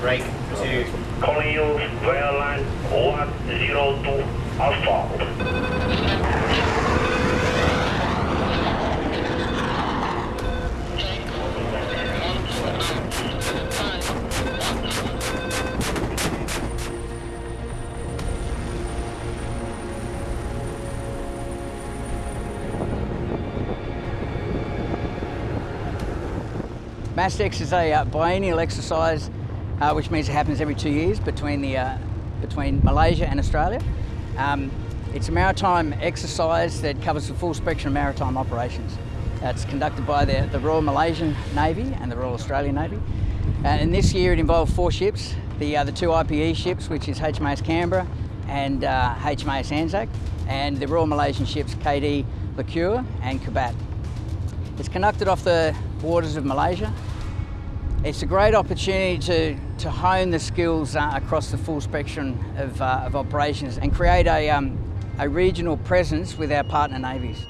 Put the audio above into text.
strike to Calling you via line 102 Alpha. MASTEX is a uh, biennial exercise, uh, which means it happens every two years between, the, uh, between Malaysia and Australia. Um, it's a maritime exercise that covers the full spectrum of maritime operations. Uh, it's conducted by the, the Royal Malaysian Navy and the Royal Australian Navy. Uh, and this year it involved four ships, the, uh, the two IPE ships, which is HMAS Canberra and uh, HMAS Anzac, and the Royal Malaysian ships KD Lekir and Kabat. It's conducted off the waters of Malaysia. It's a great opportunity to, to hone the skills uh, across the full spectrum of, uh, of operations and create a, um, a regional presence with our partner navies.